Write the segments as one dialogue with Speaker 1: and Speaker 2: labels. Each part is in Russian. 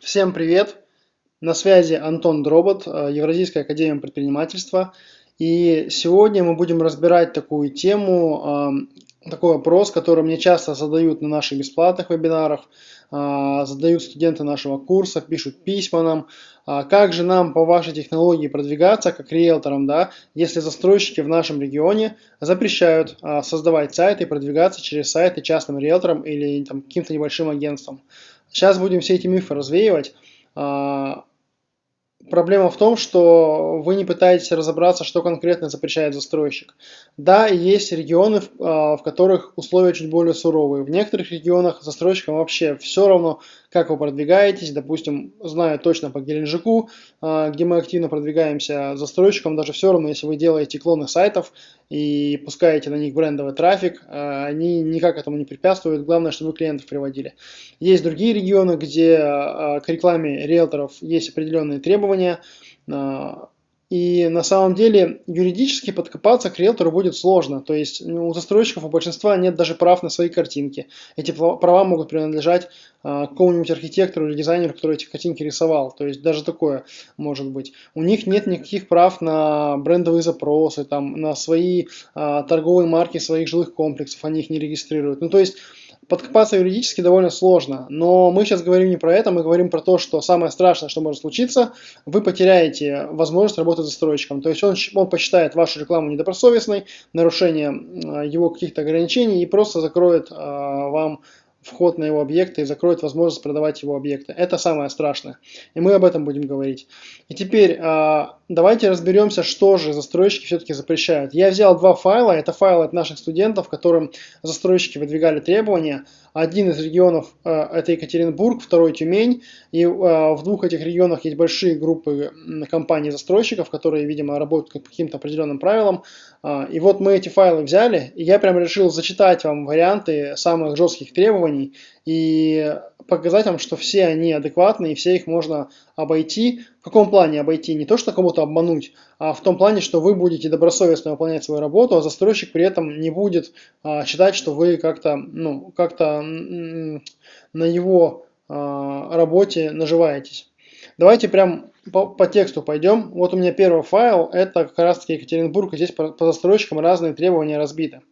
Speaker 1: Всем привет! На связи Антон Дробот, э, Евразийская академия предпринимательства. И сегодня мы будем разбирать такую тему, э, такой вопрос, который мне часто задают на наших бесплатных вебинарах, э, задают студенты нашего курса, пишут письма нам. Как же нам по вашей технологии продвигаться как риэлторам, да, если застройщики в нашем регионе запрещают создавать сайты и продвигаться через сайты частным риэлторам или каким-то небольшим агентством. Сейчас будем все эти мифы развеивать. А, проблема в том, что вы не пытаетесь разобраться, что конкретно запрещает застройщик. Да, есть регионы, а, в которых условия чуть более суровые. В некоторых регионах застройщикам вообще все равно, как вы продвигаетесь. Допустим, знаю точно по Геленджику, а, где мы активно продвигаемся застройщикам, даже все равно, если вы делаете клоны сайтов и пускаете на них брендовый трафик, а, они никак этому не препятствуют. Главное, чтобы вы клиентов приводили. Есть другие регионы, где а, к рекламе риэлторов есть определенные требования, и на самом деле юридически подкопаться к риэлтору будет сложно. То есть ну, у застройщиков у большинства нет даже прав на свои картинки. Эти права могут принадлежать а, какому-нибудь архитектору или дизайнеру, который эти картинки рисовал. То есть даже такое может быть. У них нет никаких прав на брендовые запросы, там, на свои а, торговые марки своих жилых комплексов. Они их не регистрируют. Ну то есть подкопаться юридически довольно сложно, но мы сейчас говорим не про это, мы говорим про то, что самое страшное, что может случиться, вы потеряете возможность работать застройщиком. То есть он, он посчитает вашу рекламу недобросовестной, нарушение его каких-то ограничений и просто закроет а, вам вход на его объекты и закроет возможность продавать его объекты. Это самое страшное. И мы об этом будем говорить. И теперь а, давайте разберемся, что же застройщики все-таки запрещают. Я взял два файла. Это файлы от наших студентов, которым застройщики выдвигали требования. Один из регионов э, это Екатеринбург, второй Тюмень. И э, в двух этих регионах есть большие группы компаний-застройщиков, которые, видимо, работают по каким-то определенным правилам. Э, и вот мы эти файлы взяли, и я прям решил зачитать вам варианты самых жестких требований и показать вам, что все они адекватны и все их можно обойти. В каком плане обойти? Не то, что кому-то обмануть, а в том плане, что вы будете добросовестно выполнять свою работу, а застройщик при этом не будет а, считать, что вы как-то ну, как на его а, работе наживаетесь. Давайте прям по, по тексту пойдем. Вот у меня первый файл, это как раз таки Екатеринбург, и здесь по, по застройщикам разные требования разбиты.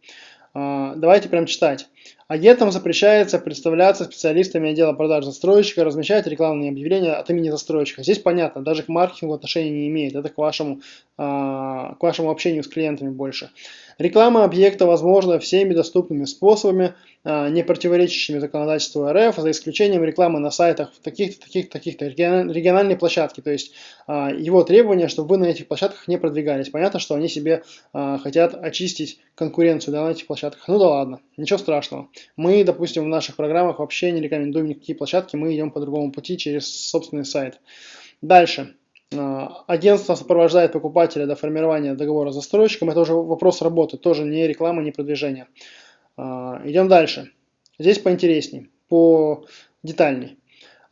Speaker 1: А, давайте прям читать. Агентам запрещается представляться специалистами отдела продаж застройщика, размещать рекламные объявления от имени застройщика. Здесь понятно, даже к маркетингу отношения не имеет, это к вашему, к вашему общению с клиентами больше. Реклама объекта возможна всеми доступными способами, а, не противоречащими законодательству РФ, за исключением рекламы на сайтах таких-то, таких-то, таких-то, региональной площадки. То есть а, его требование, чтобы вы на этих площадках не продвигались. Понятно, что они себе а, хотят очистить конкуренцию да, на этих площадках. Ну да ладно, ничего страшного. Мы, допустим, в наших программах вообще не рекомендуем никакие площадки, мы идем по другому пути через собственный сайт. Дальше. А, агентство сопровождает покупателя до формирования договора с застройщиком. Это уже вопрос работы, тоже не реклама, не продвижение. А, идем дальше. Здесь поинтересней, по детальней.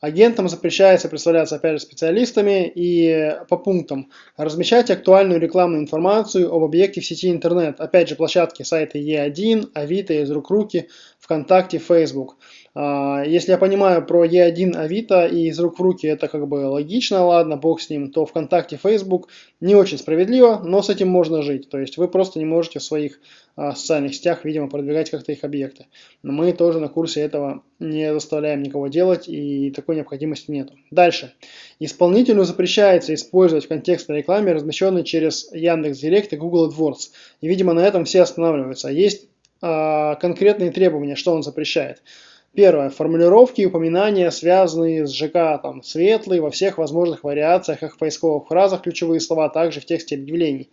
Speaker 1: Агентам запрещается представляться опять же специалистами и по пунктам размещать актуальную рекламную информацию об объекте в сети интернет. Опять же площадки сайта Е1, Авито, из рук руки, ВКонтакте, Facebook. А, если я понимаю про E1 Авито и из рук в руки это как бы логично, ладно, бог с ним, то ВКонтакте, Facebook не очень справедливо, но с этим можно жить. То есть вы просто не можете в своих а, социальных сетях, видимо, продвигать как-то их объекты. Но мы тоже на курсе этого не заставляем никого делать и такой необходимости нет. Дальше. Исполнителю запрещается использовать в контекстной рекламе, размещенной через Яндекс.Директ и Google AdWords. И, видимо, на этом все останавливаются. Есть а, конкретные требования, что он запрещает. Первое. Формулировки и упоминания, связанные с ЖК, там, светлые, во всех возможных вариациях, в поисковых фразах, ключевые слова, также в тексте объявлений.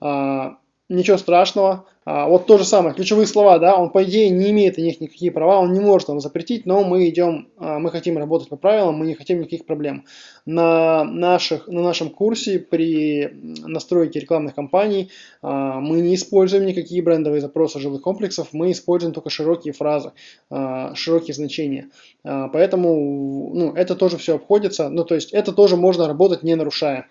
Speaker 1: А, ничего страшного. А, вот то же самое, ключевые слова, да, он по идее не имеет на них никакие права, он не может нам запретить, но мы идем, а, мы хотим работать по правилам, мы не хотим никаких проблем. На, наших, на нашем курсе при настройке рекламных кампаний а, мы не используем никакие брендовые запросы жилых комплексов, мы используем только широкие фразы, а, широкие значения. А, поэтому ну, это тоже все обходится, ну то есть это тоже можно работать не нарушая.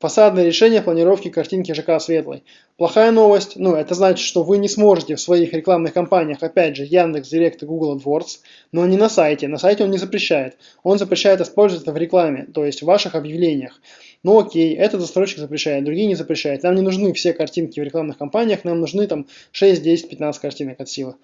Speaker 1: Фасадное решение планировки картинки ЖК Светлый. Плохая новость, ну это значит, что вы не сможете в своих рекламных кампаниях, опять же, Яндекс, Директ и Google AdWords, но не на сайте. На сайте он не запрещает. Он запрещает использовать это в рекламе, то есть в ваших объявлениях. Ну окей, этот застройщик запрещает, другие не запрещают. Нам не нужны все картинки в рекламных кампаниях, нам нужны там 6, 10, 15 картинок от силы.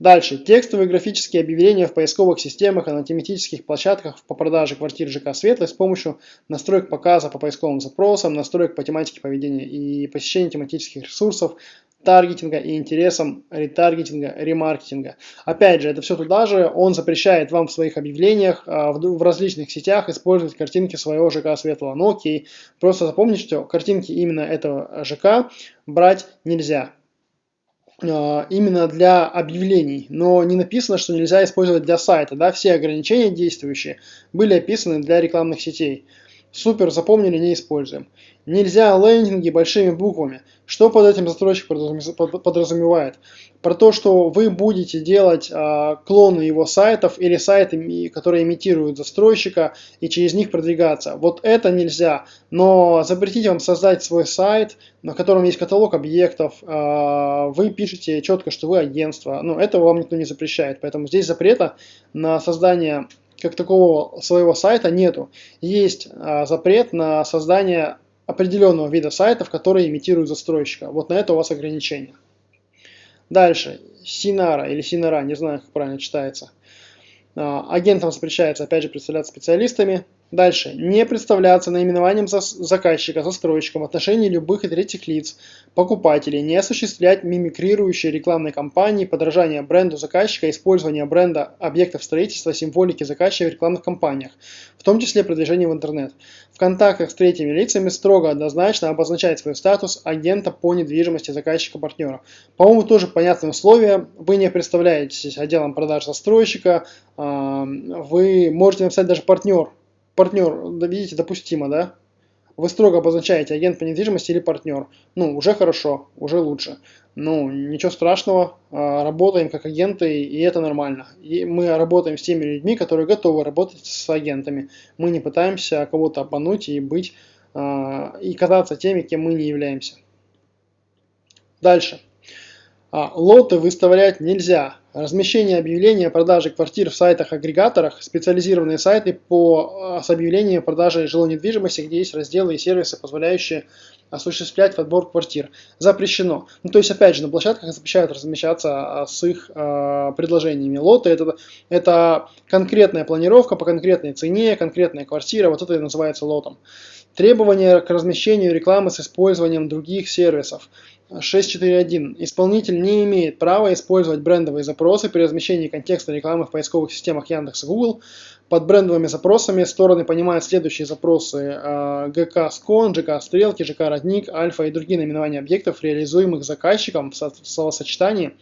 Speaker 1: Дальше. Текстовые графические объявления в поисковых системах и на тематических площадках по продаже квартир ЖК Светлый с помощью настроек показа по поисковым запросам, настроек по тематике поведения и посещения тематических ресурсов, таргетинга и интересам ретаргетинга, ремаркетинга. Опять же, это все туда же, он запрещает вам в своих объявлениях а, в различных сетях использовать картинки своего ЖК Светлого. Ну окей, просто запомните, что картинки именно этого ЖК брать нельзя. А, именно для объявлений, но не написано, что нельзя использовать для сайта. Да? Все ограничения действующие были описаны для рекламных сетей. Супер, запомнили, не используем. Нельзя лендинги большими буквами. Что под этим застройщик подразумевает? Про то, что вы будете делать э, клоны его сайтов или сайты, которые имитируют застройщика, и через них продвигаться. Вот это нельзя. Но запретить вам создать свой сайт, на котором есть каталог объектов, э, вы пишете четко, что вы агентство. Ну, этого вам никто не запрещает. Поэтому здесь запрета на создание как такого своего сайта нету. Есть а, запрет на создание определенного вида сайтов, которые имитируют застройщика. Вот на это у вас ограничение. Дальше. Синара или Синара, не знаю, как правильно читается. А, агентам запрещается, опять же, представляться специалистами. Дальше. Не представляться наименованием заказчика, застройщика в отношении любых третьих лиц, покупателей. Не осуществлять мимикрирующие рекламные кампании, подражание бренду заказчика, использование бренда объектов строительства, символики заказчика в рекламных кампаниях, в том числе продвижение в интернет. В контактах с третьими лицами строго однозначно обозначать свой статус агента по недвижимости заказчика-партнера. По-моему, тоже понятные условия. Вы не представляетесь отделом продаж застройщика, вы можете написать даже партнер партнер, видите, допустимо, да? Вы строго обозначаете агент по недвижимости или партнер. Ну, уже хорошо, уже лучше. Ну, ничего страшного, а, работаем как агенты, и это нормально. И мы работаем с теми людьми, которые готовы работать с агентами. Мы не пытаемся кого-то обмануть и быть, а, и казаться теми, кем мы не являемся. Дальше. А, лоты выставлять нельзя. Размещение объявления о продаже квартир в сайтах-агрегаторах, специализированные сайты по, а, с объявлением продажи жилой недвижимости, где есть разделы и сервисы, позволяющие осуществлять подбор квартир. Запрещено. Ну, то есть, опять же, на площадках запрещают размещаться а, с их э, предложениями. Лоты это, это конкретная планировка по конкретной цене, конкретная квартира, вот это и называется лотом. Требования к размещению рекламы с использованием других сервисов. 6.4.1. Исполнитель не имеет права использовать брендовые запросы при размещении контекста рекламы в поисковых системах Яндекс и Google. Под брендовыми запросами стороны понимают следующие запросы ГК Скон, ЖК Стрелки, ЖК Родник, Альфа и другие наименования объектов, реализуемых заказчиком в словосочетании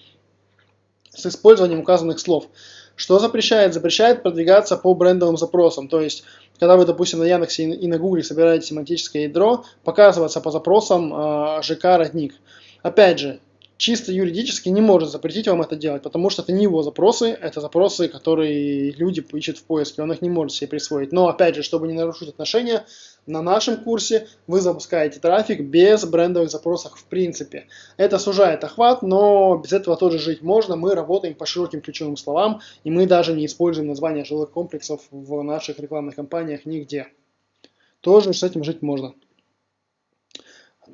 Speaker 1: с использованием указанных слов. Что запрещает? Запрещает продвигаться по брендовым запросам. То есть, когда вы, допустим, на Яндексе и на Гугле собираете семантическое ядро, показываться по запросам э, ЖК Родник. Опять же, чисто юридически не может запретить вам это делать, потому что это не его запросы, это запросы, которые люди ищут в поиске, он их не может себе присвоить. Но опять же, чтобы не нарушить отношения, на нашем курсе вы запускаете трафик без брендовых запросов в принципе. Это сужает охват, но без этого тоже жить можно. Мы работаем по широким ключевым словам, и мы даже не используем название жилых комплексов в наших рекламных кампаниях нигде. Тоже с этим жить можно.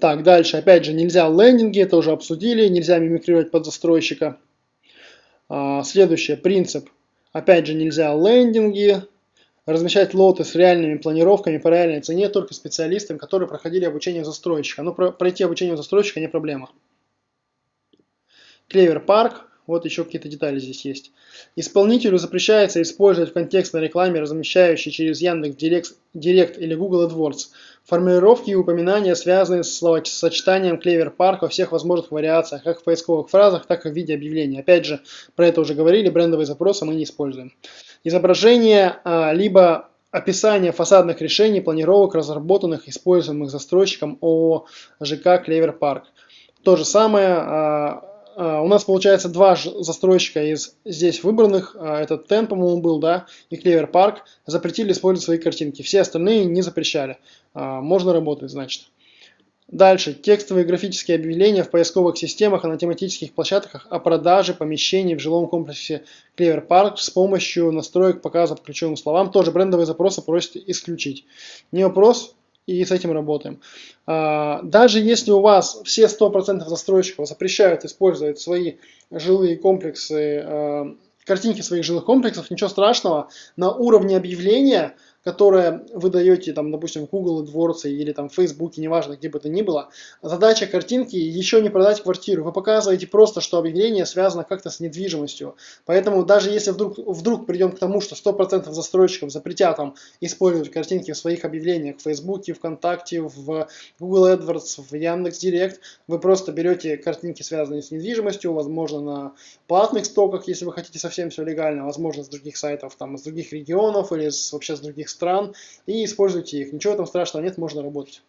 Speaker 1: Так, дальше, опять же, нельзя лендинги, это уже обсудили, нельзя мимикрировать под застройщика. А, следующее, принцип. Опять же, нельзя лендинги, размещать лоты с реальными планировками по реальной цене только специалистам, которые проходили обучение застройщика. Но ну, пройти обучение застройщика не проблема. Клевер парк, вот еще какие-то детали здесь есть. Исполнителю запрещается использовать в контекстной рекламе, размещающей через Яндекс Директ или Google AdWords, формулировки и упоминания, связанные с словосочетанием Clever Park во всех возможных вариациях, как в поисковых фразах, так и в виде объявления. Опять же, про это уже говорили, брендовые запросы мы не используем. Изображение, а, либо описание фасадных решений, планировок, разработанных, используемых застройщиком ООО ЖК Клевер Парк. То же самое, а, а, у нас получается два застройщика из здесь выбранных, этот Ten, по-моему, был, да, и Clever Park, запретили использовать свои картинки. Все остальные не запрещали. А, можно работать, значит. Дальше. Текстовые графические объявления в поисковых системах и на тематических площадках о продаже помещений в жилом комплексе Clever Park с помощью настроек показа по ключевым словам. Тоже брендовые запросы просят исключить. Не вопрос, и с этим работаем. А, даже если у вас все 100% застройщиков запрещают использовать свои жилые комплексы, а, картинки своих жилых комплексов, ничего страшного, на уровне объявления которое вы даете, там, допустим, в Google AdWords или там в Facebook, неважно, где бы то ни было, задача картинки еще не продать квартиру. Вы показываете просто, что объявление связано как-то с недвижимостью. Поэтому даже если вдруг, вдруг придем к тому, что 100% застройщиков запретят там использовать картинки в своих объявлениях в Facebook, ВКонтакте, в Google AdWords, в Яндекс.Директ, вы просто берете картинки, связанные с недвижимостью, возможно, на платных стоках, если вы хотите совсем все легально, возможно, с других сайтов, там, с других регионов или с, вообще с других стран и используйте их. Ничего там страшного нет, можно работать.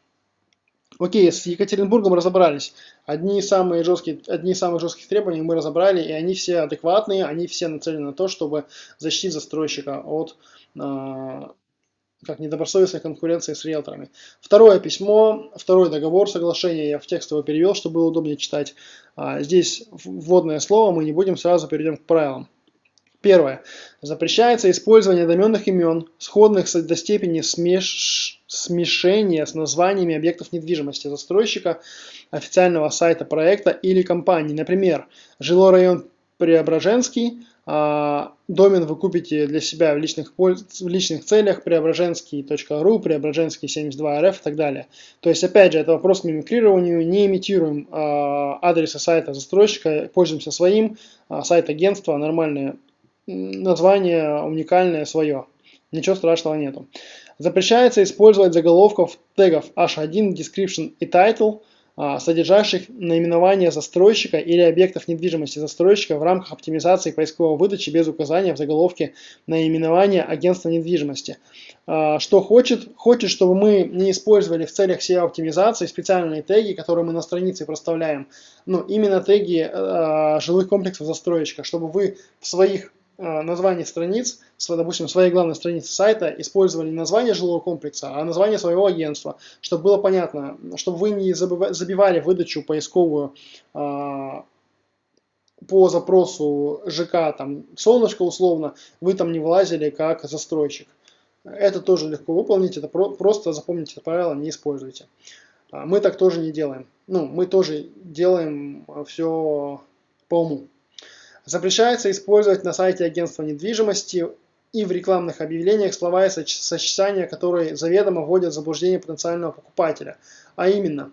Speaker 1: Окей, с Екатеринбургом разобрались. Одни самые жесткие, одни из самых жестких требований мы разобрали, и они все адекватные, они все нацелены на то, чтобы защитить застройщика от э, как недобросовестной конкуренции с риэлторами. Второе письмо, второй договор, соглашение, я в текст его перевел, чтобы было удобнее читать. А, здесь вводное слово, мы не будем, сразу перейдем к правилам. Первое. Запрещается использование доменных имен, сходных до степени смеш... смешения с названиями объектов недвижимости застройщика, официального сайта проекта или компании. Например, жилой район Преображенский, а, домен вы купите для себя в личных, в личных целях, преображенский.ру, преображенский 72rf и так далее. То есть, опять же, это вопрос к мимикрированию, не имитируем а, адреса сайта застройщика, пользуемся своим, а, сайт агентства, нормальные название уникальное свое. Ничего страшного нету. Запрещается использовать заголовков тегов h1, description и title, а, содержащих наименование застройщика или объектов недвижимости застройщика в рамках оптимизации поисковой выдачи без указания в заголовке наименования агентства недвижимости. А, что хочет? Хочет, чтобы мы не использовали в целях SEO-оптимизации специальные теги, которые мы на странице проставляем. Ну, именно теги э, жилых комплексов застройщика, чтобы вы в своих название страниц, допустим, своей главной страницы сайта, использовали не название жилого комплекса, а название своего агентства, чтобы было понятно, чтобы вы не забивали выдачу поисковую а, по запросу ЖК, там, солнышко условно, вы там не вылазили как застройщик. Это тоже легко выполнить, это про просто запомните это правило, не используйте. А, мы так тоже не делаем. Ну, мы тоже делаем все по уму. Запрещается использовать на сайте агентства недвижимости и в рекламных объявлениях слова и сочетания, которые заведомо вводят в заблуждение потенциального покупателя. А именно,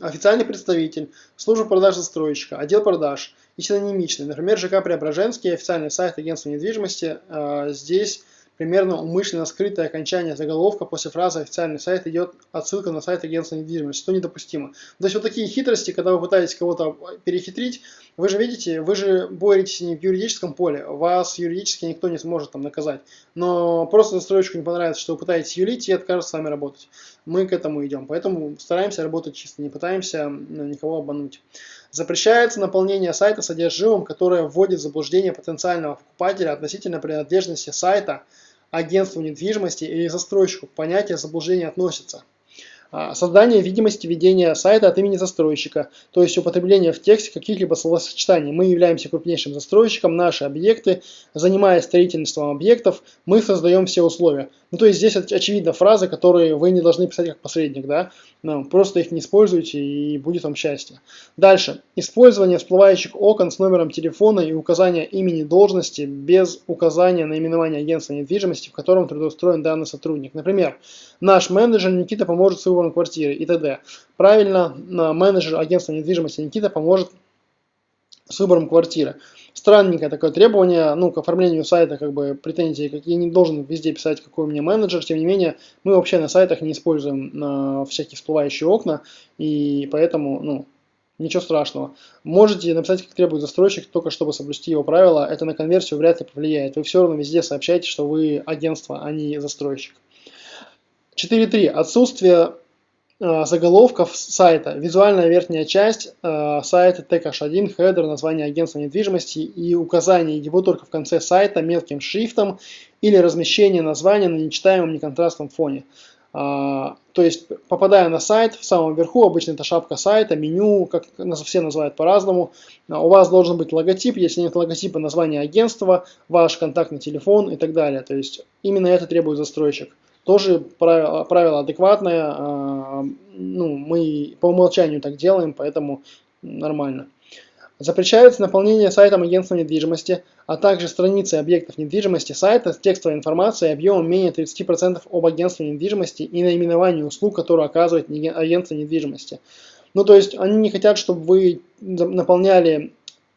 Speaker 1: официальный представитель, служба продаж застройщика, отдел продаж и синонимичный. Например, ЖК Преображенский, официальный сайт агентства недвижимости. А, здесь примерно умышленно скрытое окончание заголовка после фразы «официальный сайт» идет отсылка на сайт агентства недвижимости, что недопустимо. То есть вот такие хитрости, когда вы пытаетесь кого-то перехитрить, вы же видите, вы же боретесь не в юридическом поле, вас юридически никто не сможет там наказать. Но просто застройщику не понравится, что вы пытаетесь юлить и откажется с вами работать. Мы к этому идем, поэтому стараемся работать чисто, не пытаемся ну, никого обмануть. Запрещается наполнение сайта содержимым, которое вводит в заблуждение потенциального покупателя относительно принадлежности сайта агентству недвижимости или застройщику. Понятие заблуждения относится. А, создание видимости ведения сайта от имени застройщика, то есть употребление в тексте каких-либо словосочетаний. Мы являемся крупнейшим застройщиком, наши объекты, занимаясь строительством объектов, мы создаем все условия. Ну, то есть здесь очевидно фразы, которые вы не должны писать как посредник, да, ну, просто их не используйте и будет вам счастье. Дальше. Использование всплывающих окон с номером телефона и указания имени должности без указания наименования агентства недвижимости, в котором трудоустроен данный сотрудник. Например, наш менеджер Никита поможет с выбором квартиры и т.д. Правильно, менеджер агентства недвижимости Никита поможет с выбором квартиры. Странненькое такое требование, ну, к оформлению сайта, как бы, претензии, как я не должен везде писать, какой у меня менеджер, тем не менее, мы вообще на сайтах не используем э, всякие всплывающие окна, и поэтому, ну, ничего страшного. Можете написать, как требует застройщик, только чтобы соблюсти его правила, это на конверсию вряд ли повлияет. Вы все равно везде сообщаете, что вы агентство, а не застройщик. 4.3. Отсутствие заголовков сайта, визуальная верхняя часть э, сайта, тег H1, хедер, название агентства недвижимости и указание его только в конце сайта мелким шрифтом или размещение названия на нечитаемом неконтрастном фоне. А, то есть, попадая на сайт, в самом верху, обычно это шапка сайта, меню, как все называют по-разному, а, у вас должен быть логотип, если нет логотипа, название агентства, ваш контактный телефон и так далее. То есть, именно это требует застройщик. Тоже правило, правило адекватное, а, ну, мы по умолчанию так делаем, поэтому нормально. Запрещается наполнение сайтом агентства недвижимости, а также страницы объектов недвижимости сайта с текстовой информацией объемом менее 30% об агентстве недвижимости и наименовании услуг, которые оказывает агентство недвижимости. Ну, то есть они не хотят, чтобы вы наполняли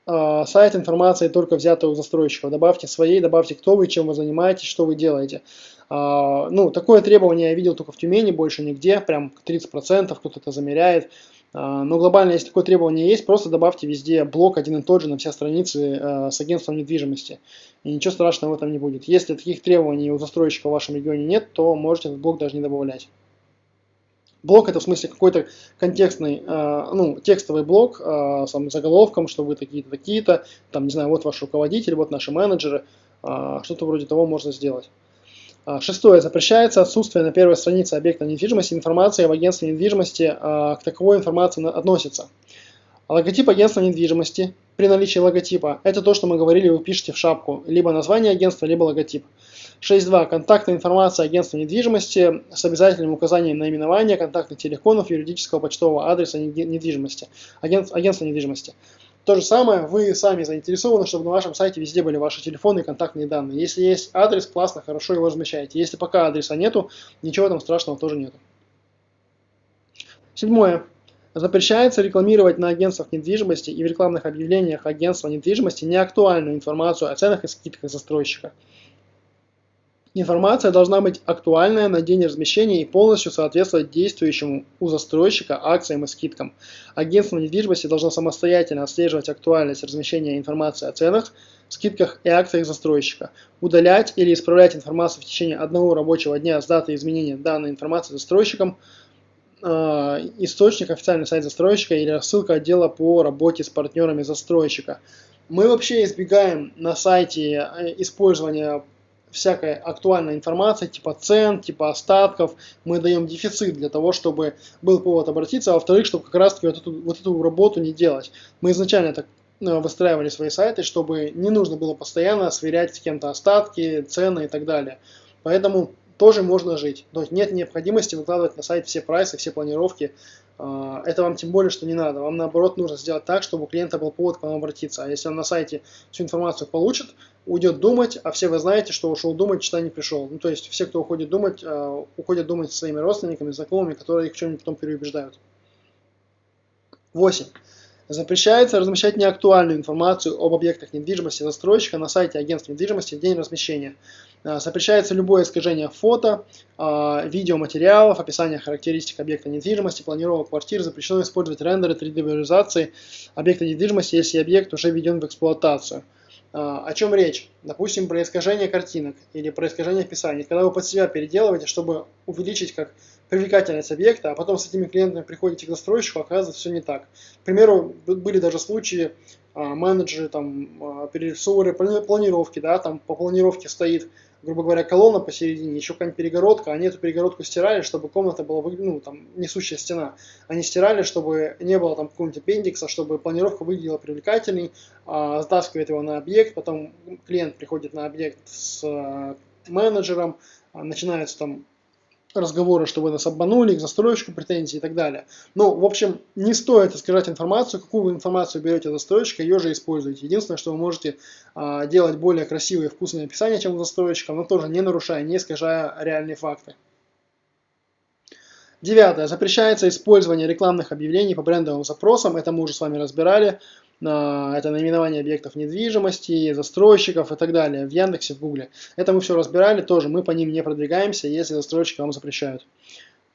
Speaker 1: э, сайт информацией только взятой у застройщиков. Добавьте своей, добавьте, кто вы, чем вы занимаетесь, что вы делаете. Э, ну, такое требование я видел только в Тюмени, больше нигде, прям 30%, кто-то это замеряет. А, но глобально, если такое требование есть, просто добавьте везде блок один и тот же на все страницы э, с агентством недвижимости. И ничего страшного в этом не будет. Если таких требований у застройщика в вашем регионе нет, то можете этот блок даже не добавлять. Блок это в смысле какой-то контекстный, э, ну, текстовый блок э, с заголовком, что вы такие-то, такие-то, там, не знаю, вот ваш руководитель, вот наши менеджеры, что-то вроде того можно сделать. А, шестое. Запрещается отсутствие на первой странице объекта недвижимости информации об агентстве недвижимости, а, к таковой информации относится. Логотип агентства недвижимости при наличии логотипа – это то, что мы говорили, вы пишете в шапку, либо название агентства, либо логотип. 6.2. Контактная информация агентства недвижимости с обязательным указанием наименования, контактных телефонов, юридического почтового адреса недвижимости, агентства недвижимости. То же самое, вы сами заинтересованы, чтобы на вашем сайте везде были ваши телефоны и контактные данные. Если есть адрес, классно, хорошо его размещаете. Если пока адреса нету, ничего там страшного тоже нету. Седьмое. Запрещается рекламировать на агентствах недвижимости и в рекламных объявлениях агентства недвижимости неактуальную информацию о ценах и скидках застройщика. Информация должна быть актуальная на день размещения и полностью соответствовать действующему у застройщика акциям и скидкам. Агентство недвижимости должно самостоятельно отслеживать актуальность размещения информации о ценах, скидках и акциях застройщика, удалять или исправлять информацию в течение одного рабочего дня с даты изменения данной информации застройщиком, э, источник официальный сайт застройщика или рассылка отдела по работе с партнерами застройщика. Мы вообще избегаем на сайте э, использования всякая актуальная информация, типа цен, типа остатков, мы даем дефицит для того, чтобы был повод обратиться, а во-вторых, чтобы как раз таки вот эту, вот эту работу не делать. Мы изначально так э, выстраивали свои сайты, чтобы не нужно было постоянно сверять с кем-то остатки, цены и так далее. Поэтому тоже можно жить. То есть нет необходимости выкладывать на сайт все прайсы, все планировки. А, это вам тем более, что не надо. Вам наоборот нужно сделать так, чтобы у клиента был повод к вам обратиться. А если он на сайте всю информацию получит, уйдет думать, а все вы знаете, что ушел думать, что не пришел. Ну, то есть все, кто уходит думать, а, уходят думать со своими родственниками, знакомыми, которые их в чем-нибудь потом переубеждают. 8. Запрещается размещать неактуальную информацию об объектах недвижимости застройщика на сайте агентства недвижимости в день размещения. А, запрещается любое искажение фото, а, видеоматериалов, описание характеристик объекта недвижимости, планировок квартир. Запрещено использовать рендеры 3D-визуализации объекта недвижимости, если объект уже введен в эксплуатацию. А, о чем речь? Допустим, про искажение картинок или про искажение описаний. Когда вы под себя переделываете, чтобы увеличить как привлекательность объекта, а потом с этими клиентами приходите к застройщику, оказывается все не так. К примеру, были даже случаи, а, менеджеры там а, перерисовывали планировки, да, там по планировке стоит, грубо говоря, колонна посередине, еще какая-нибудь перегородка, они эту перегородку стирали, чтобы комната была, ну, там, несущая стена. Они стирали, чтобы не было там какого-нибудь аппендикса, чтобы планировка выглядела привлекательней, а, затаскивает его на объект, потом клиент приходит на объект с а, менеджером, а, начинается там разговоры, что вы нас обманули, к застройщику претензии и так далее. Ну, в общем, не стоит искажать информацию. Какую вы информацию берете от застройщика, ее же используйте. Единственное, что вы можете а, делать более красивые и вкусные описания, чем у застройщика, но тоже не нарушая, не искажая реальные факты. Девятое. Запрещается использование рекламных объявлений по брендовым запросам. Это мы уже с вами разбирали это наименование объектов недвижимости, застройщиков и так далее в Яндексе, в Гугле. Это мы все разбирали, тоже мы по ним не продвигаемся, если застройщики вам запрещают.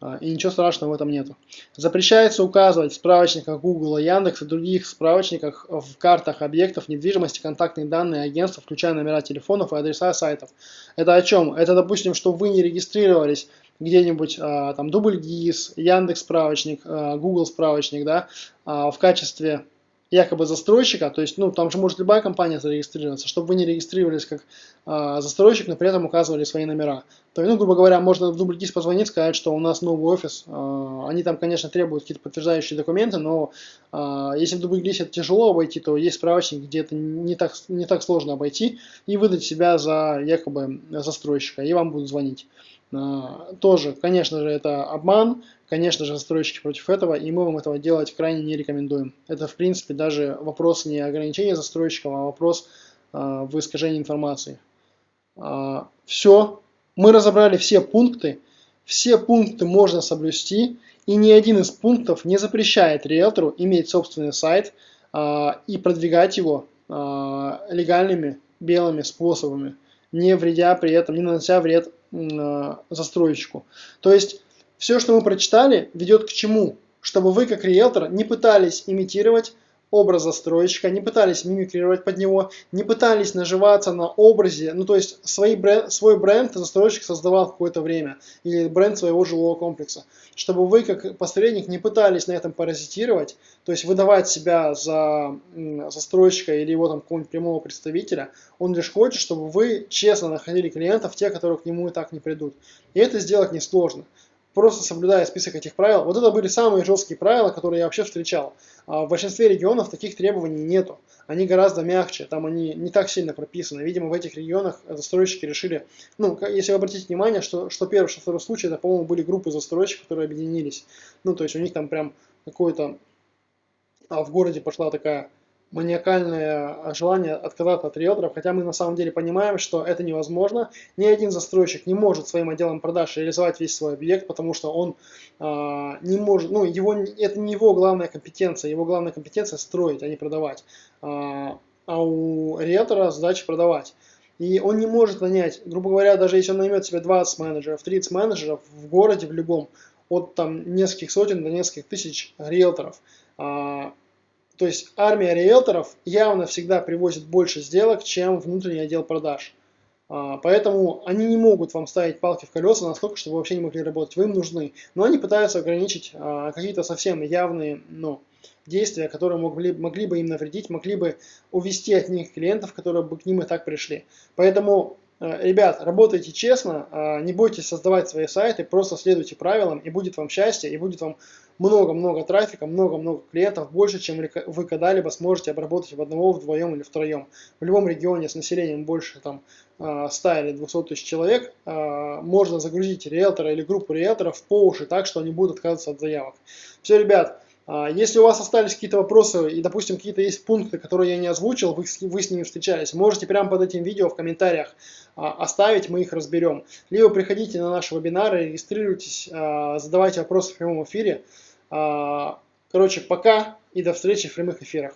Speaker 1: А, и ничего страшного в этом нету. Запрещается указывать в справочниках Google, Яндекс и других справочниках в картах объектов недвижимости контактные данные агентства, включая номера телефонов и адреса сайтов. Это о чем? Это, допустим, что вы не регистрировались где-нибудь там Дубль ГИС, Яндекс справочник, Google справочник, да, в качестве якобы застройщика, то есть, ну, там же может любая компания зарегистрироваться, чтобы вы не регистрировались как а, застройщик, но при этом указывали свои номера. То есть, ну, грубо говоря, можно в дубльгиз позвонить, сказать, что у нас новый офис, а, они там, конечно, требуют какие-то подтверждающие документы, но а, если в дубльгизе это тяжело обойти, то есть справочник, где это не так, не так сложно обойти, и выдать себя за якобы застройщика, и вам будут звонить. А, тоже, конечно же, это обман, конечно же, застройщики против этого, и мы вам этого делать крайне не рекомендуем. Это, в принципе, даже вопрос не ограничения застройщиков, а вопрос э, в искажении информации. Э, все, мы разобрали все пункты, все пункты можно соблюсти, и ни один из пунктов не запрещает риэлтору иметь собственный сайт и продвигать его легальными белыми способами, не вредя при этом, не нанося вред застройщику. То есть все, что мы прочитали, ведет к чему? Чтобы вы, как риэлтор, не пытались имитировать образ застройщика, не пытались мимикрировать под него, не пытались наживаться на образе, ну то есть свой бренд, свой бренд застройщик создавал какое-то время, или бренд своего жилого комплекса. Чтобы вы, как посредник, не пытались на этом паразитировать, то есть выдавать себя за застройщика или его там какого-нибудь прямого представителя, он лишь хочет, чтобы вы честно находили клиентов, те, которые к нему и так не придут. И это сделать несложно просто соблюдая список этих правил. Вот это были самые жесткие правила, которые я вообще встречал. А в большинстве регионов таких требований нету. Они гораздо мягче, там они не так сильно прописаны. Видимо, в этих регионах застройщики решили, ну, если вы обратите внимание, что, что первый, что второй случай, это, по-моему, были группы застройщиков, которые объединились. Ну, то есть у них там прям какое-то, а в городе пошла такая маниакальное желание отказаться от риэлторов, хотя мы на самом деле понимаем, что это невозможно. Ни один застройщик не может своим отделом продаж реализовать весь свой объект, потому что он э, не может, ну, его, это не его главная компетенция, его главная компетенция строить, а не продавать. А, а у риэлтора задача продавать. И он не может нанять, грубо говоря, даже если он наймет себе 20 менеджеров, 30 менеджеров в городе в любом, от там нескольких сотен до нескольких тысяч риэлторов, а, то есть армия риэлторов явно всегда привозит больше сделок, чем внутренний отдел продаж. А, поэтому они не могут вам ставить палки в колеса настолько, чтобы вы вообще не могли работать. Вы им нужны. Но они пытаются ограничить а, какие-то совсем явные ну, действия, которые могли, могли бы им навредить, могли бы увести от них клиентов, которые бы к ним и так пришли. Поэтому ребят, работайте честно, а, не бойтесь создавать свои сайты, просто следуйте правилам, и будет вам счастье, и будет вам много-много трафика, много-много клиентов, больше, чем вы когда-либо сможете обработать в одного, вдвоем или втроем. В любом регионе с населением больше там, 100 а, или 200 тысяч человек можно загрузить риэлтора или группу риэлторов по уши так, что они будут отказываться от заявок. Все, ребят, если у вас остались какие-то вопросы и, допустим, какие-то есть пункты, которые я не озвучил, вы, вы с ними встречались, можете прямо под этим видео в комментариях а, оставить, мы их разберем. Либо приходите на наши вебинары, регистрируйтесь, а, задавайте вопросы в прямом эфире. Короче, пока и до встречи в прямых эфирах.